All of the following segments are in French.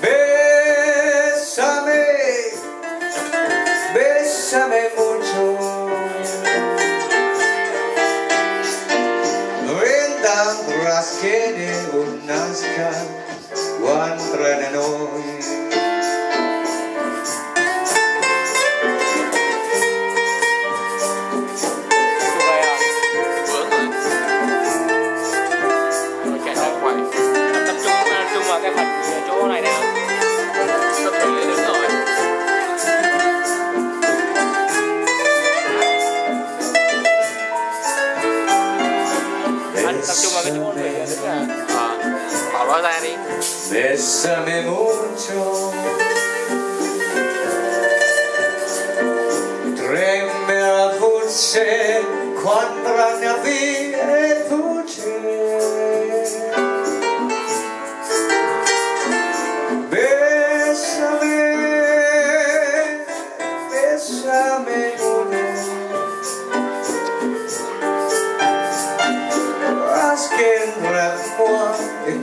Bessame, besame mucho, noi tam raskini un aska quando tra ne. Bésame mucho Tremme la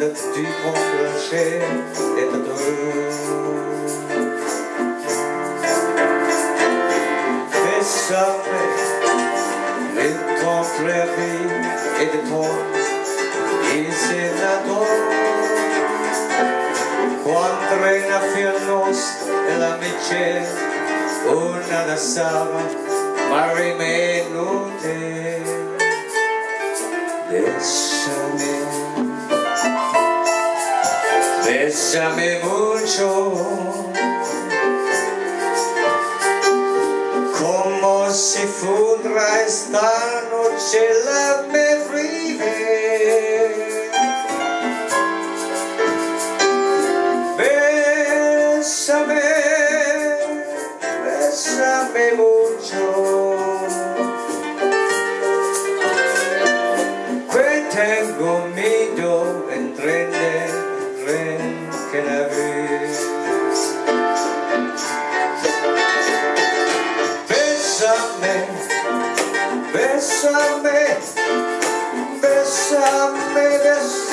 moi et de tu complacer et de Bésame, de ton prévis et de ton insenador. Quando reinafianos l'amicizia, una da sava, ma rimenute. Bésame, mucho, como si fuera esta noche la vive. Bésame, bésame mucho. Que tengo miedo Bésame, bésame, bésame.